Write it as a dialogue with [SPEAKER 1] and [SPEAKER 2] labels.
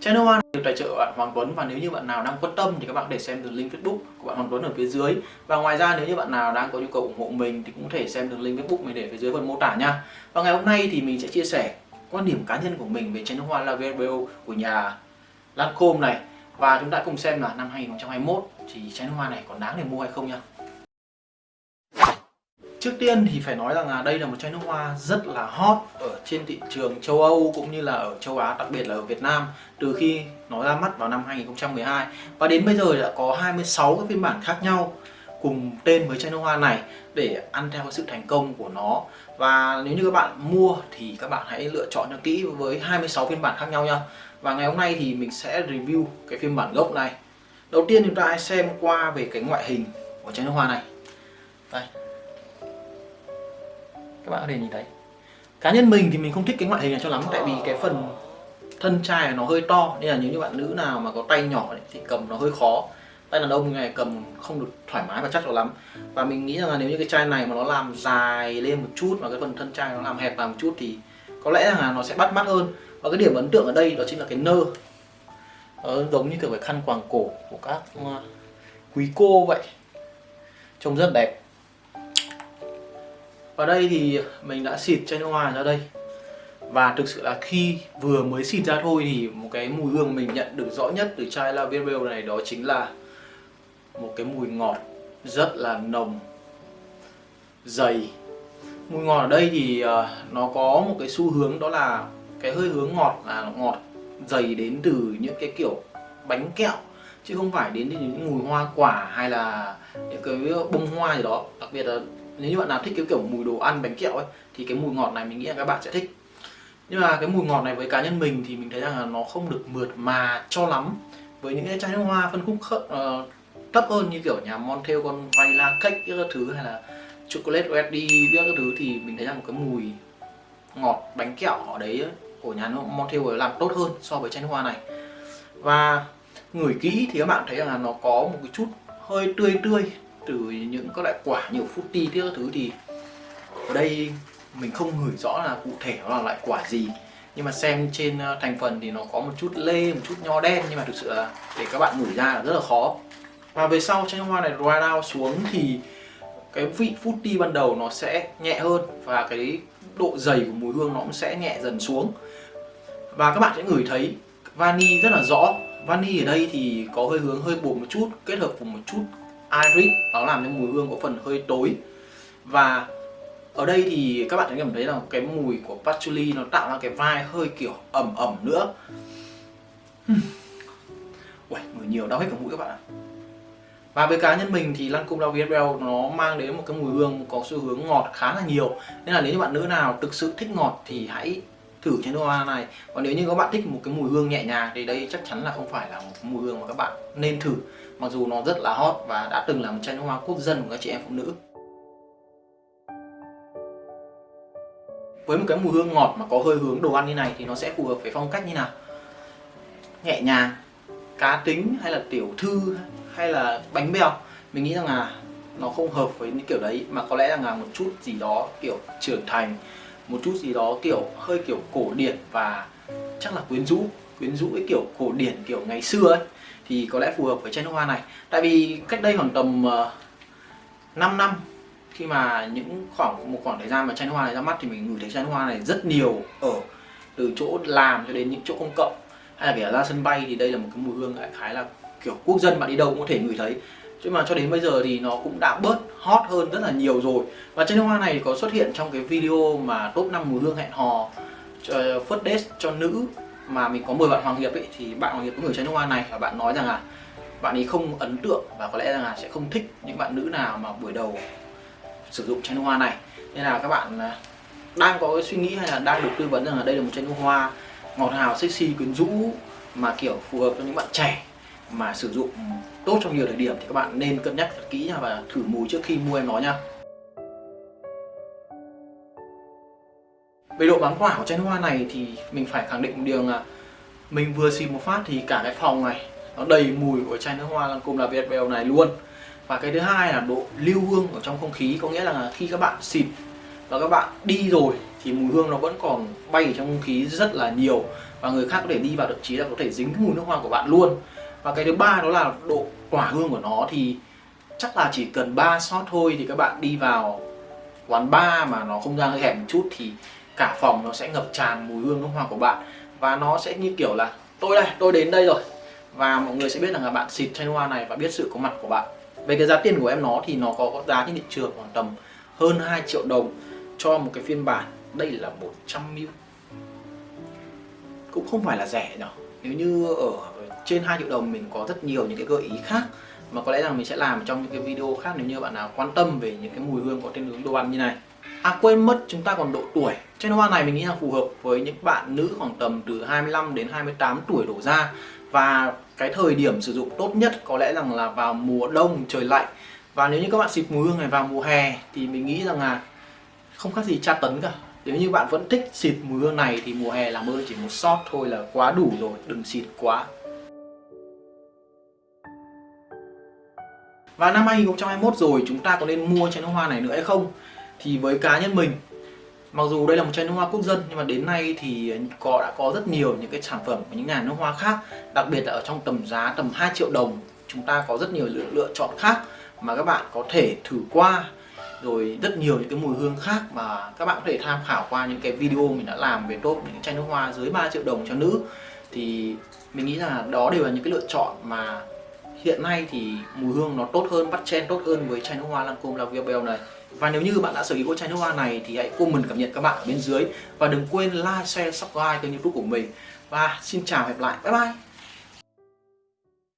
[SPEAKER 1] Channel Hoa được tài trợ của bạn Hoàng Tuấn và nếu như bạn nào đang quan tâm thì các bạn có thể xem đường link Facebook của bạn Hoàng Tuấn ở phía dưới và ngoài ra nếu như bạn nào đang có nhu cầu ủng hộ mình thì cũng có thể xem đường link Facebook mình để phía dưới phần mô tả nha. Và ngày hôm nay thì mình sẽ chia sẻ quan điểm cá nhân của mình về channel Hoa La của nhà Lancome này và chúng ta cùng xem là năm 2021 thì channel Hoa này còn đáng để mua hay không nha. Trước tiên thì phải nói rằng là đây là một chai nước hoa rất là hot ở trên thị trường châu Âu cũng như là ở châu Á, đặc biệt là ở Việt Nam từ khi nó ra mắt vào năm 2012 và đến bây giờ đã có 26 cái phiên bản khác nhau cùng tên với chai nước hoa này để ăn theo sự thành công của nó. Và nếu như các bạn mua thì các bạn hãy lựa chọn cho kỹ với 26 phiên bản khác nhau nha. Và ngày hôm nay thì mình sẽ review cái phiên bản gốc này. Đầu tiên chúng ta hãy xem qua về cái ngoại hình của chai nước hoa này. Đây các bạn có thể nhìn thấy. Cá nhân mình thì mình không thích cái ngoại hình này cho lắm, tại vì cái phần thân chai nó hơi to, nên là nếu như bạn nữ nào mà có tay nhỏ thì cầm nó hơi khó. Tay đàn ông này cầm không được thoải mái và chắc cho lắm. Và mình nghĩ rằng là nếu như cái chai này mà nó làm dài lên một chút và cái phần thân chai nó làm hẹp vào một chút thì có lẽ là nó sẽ bắt mắt hơn. Và cái điểm ấn tượng ở đây đó chính là cái nơ. Nó giống như kiểu cái khăn quàng cổ của các ờ, quý cô vậy. Trông rất đẹp và đây thì mình đã xịt chai nước hoa ra đây. Và thực sự là khi vừa mới xịt ra thôi thì một cái mùi hương mình nhận được rõ nhất từ chai La Verbal này đó chính là một cái mùi ngọt rất là nồng, dày. Mùi ngọt ở đây thì ờ, nó có một cái xu hướng đó là cái hơi hướng ngọt là ngọt dày đến từ những cái kiểu bánh kẹo, chứ không phải đến từ những mùi hoa quả hay là những cái bông hoa gì đó. Đặc biệt là nếu như bạn nào thích cái kiểu mùi đồ ăn bánh kẹo ấy thì cái mùi ngọt này mình nghĩ là các bạn sẽ thích. Nhưng mà cái mùi ngọt này với cá nhân mình thì mình thấy rằng là nó không được mượt mà cho lắm. Với những cái chai nước hoa phân khúc khớ, uh, ờ, thấp hơn như kiểu nhà Montel con vanilla cake các thứ hay là chocolate ready các thứ thì mình thấy rằng một cái mùi ngọt bánh kẹo ở đấy của nhà Montel làm tốt hơn so với chai nước hoa này. Và ngửi kỹ thì các bạn thấy rằng là nó có một cái chút hơi tươi tươi từ những các loại quả nhiều fruity các thứ thì ở đây mình không ngửi rõ là cụ thể nó là loại quả gì. Nhưng mà xem trên ờ, thành phần thì nó có một chút lê, một chút nho đen nhưng mà thực sự là để các bạn ngửi ra là rất là khó. Và về sau chanh hoa này dry down xuống thì cái vị fruity ban đầu nó sẽ nhẹ hơn và cái độ dày của mùi hương nó cũng sẽ nhẹ dần xuống. Và các bạn sẽ ngửi thấy vani rất là rõ. Vani ở đây thì có hơi hướng hơi buồn một chút, kết hợp cùng một chút iris nó làm cho mùi hương có phần hơi tối. Và ở đây thì các bạn sẽ cảm thấy là cái mùi của patchouli nó tạo ra cái vai hơi kiểu ẩm ẩm nữa. Uầy, mùi nhiều đau hết cả mũi các bạn ạ. Và với cá nhân mình thì Lancome La Vie nó mang đến một cái mùi hương có xu hướng ngọt khá là nhiều. Nên là nếu như bạn nữ nào thực sự thích ngọt thì hãy thử chai nước hoa này. Còn nếu như các bạn thích một cái mùi hương nhẹ nhàng thì đây chắc chắn là không phải là một cái mùi hương mà các bạn nên thử. Mặc dù nó rất là hot và đã từng là một chai nước hoa quốc dân của các chị em phụ nữ. Với một cái mùi hương ngọt mà có hơi hướng đồ ăn như này thì nó sẽ phù hợp với phong cách như nào? Nhẹ nhàng, cá tính hay là tiểu thư hay là bánh bèo? Mình nghĩ rằng là nó không hợp với những kiểu đấy mà có lẽ là một chút gì đó kiểu trưởng thành một chút gì đó kiểu hơi kiểu cổ điển và chắc là quyến rũ quyến rũ cái kiểu cổ điển kiểu ngày xưa ấy thì có lẽ phù hợp với chai nước hoa này. Tại vì cách đây khoảng tầm ờ, uh, 5 năm khi mà những khoảng một khoảng thời gian mà chai nước hoa này ra mắt thì mình ngửi thấy chai nước hoa này rất nhiều ở từ chỗ làm cho đến những chỗ công cộng. Hay là kể ra sân bay thì đây là một cái mùi hương đại khái là kiểu quốc dân bạn đi đâu cũng có thể ngửi thấy chứ mà cho đến bây giờ thì nó cũng đã bớt hot hơn rất là nhiều rồi. Và chai nước hoa này có xuất hiện trong cái video mà top 5 mùi hương hẹn hò ờ, first date cho nữ mà mình có mời bạn Hoàng Hiệp ấy, thì bạn Hoàng Hiệp có gửi chai nước hoa này và bạn nói rằng là bạn ấy không ấn tượng và có lẽ rằng là sẽ không thích những bạn nữ nào mà buổi đầu sử dụng chai nước hoa này. Nên là các bạn ờ, đang có cái suy nghĩ hay là đang được tư vấn rằng là đây là một chai nước hoa ngọt ngào, sexy, quyến rũ mà kiểu phù hợp cho những bạn trẻ mà sử dụng tốt trong nhiều thời điểm thì các bạn nên cân nhắc thật kỹ và thử mùi trước khi mua em nó nha. Về độ bám quả của chai nước hoa này thì mình phải khẳng định một điều là mình vừa xịt một phát thì cả cái phòng này nó đầy mùi của chai nước hoa Lancome La Việt Belle này luôn. Và cái thứ hai là độ lưu hương ở trong không khí, có nghĩa là khi các bạn xịt và các bạn đi rồi thì mùi hương nó vẫn còn bay ở trong không khí rất là nhiều và người khác có thể đi vào, thậm chí là có thể dính cái mùi nước hoa của bạn luôn và cái thứ ba đó là độ tỏa hương của nó thì chắc là chỉ cần 3 shot thôi thì các bạn đi vào quán bar mà nó không gian hơi hẹp một chút thì cả phòng nó sẽ ngập tràn mùi hương nước hoa của bạn. Và nó sẽ như kiểu là, tôi đây, tôi đến đây rồi. Và mọi người sẽ biết rằng là bạn xịt chai nước hoa này và biết sự có mặt của bạn. Về cái giá tiền của em nó thì nó có giá trên thị trường khoảng tầm hơn 2 triệu đồng cho một cái phiên bản. Đây là 100 ml. Cũng không phải là rẻ đâu nếu như ở trên 2 triệu đồng mình có rất nhiều những cái gợi ý khác mà có lẽ rằng mình sẽ làm trong những cái video khác nếu như bạn nào quan tâm về những cái mùi hương có tên hướng đồ ăn như này. À quên mất chúng ta còn độ tuổi. Chai hoa này mình nghĩ là phù hợp với những bạn nữ khoảng tầm từ 25 đến 28 tuổi đổ ra. Và cái thời điểm sử dụng tốt nhất có lẽ rằng là vào mùa đông trời lạnh. Và nếu như các bạn xịt mùi hương này vào mùa hè thì mình nghĩ rằng là không khác gì tra tấn cả. Nếu như bạn vẫn thích xịt mùi hương này thì mùa hè làm ơn chỉ một shot thôi là quá đủ rồi, đừng xịt quá. Và năm 2021 rồi chúng ta có nên mua chai nước hoa này nữa hay không? Thì với cá nhân mình Mặc dù đây là một chai nước hoa quốc dân nhưng mà đến nay thì có đã có rất nhiều những cái sản phẩm của những nhà nước hoa khác Đặc biệt là ở trong tầm giá tầm 2 triệu đồng Chúng ta có rất nhiều lựa, lựa chọn khác mà các bạn có thể thử qua rồi rất nhiều những cái mùi hương khác mà các bạn có thể tham khảo qua những cái video mình đã làm về top những chai nước hoa dưới 3 triệu đồng cho nữ thì mình nghĩ là đó đều là những cái lựa chọn mà hiện nay thì mùi hương nó tốt hơn bắt chen tốt hơn với chai nước hoa Lancome La Vie Belle này. Và nếu như bạn đã sở hữu chai nước hoa này thì hãy comment cảm nhận các bạn ở bên dưới. Và đừng quên like, share, subscribe kênh youtube của mình. Và xin chào hẹn lại. Bye bye!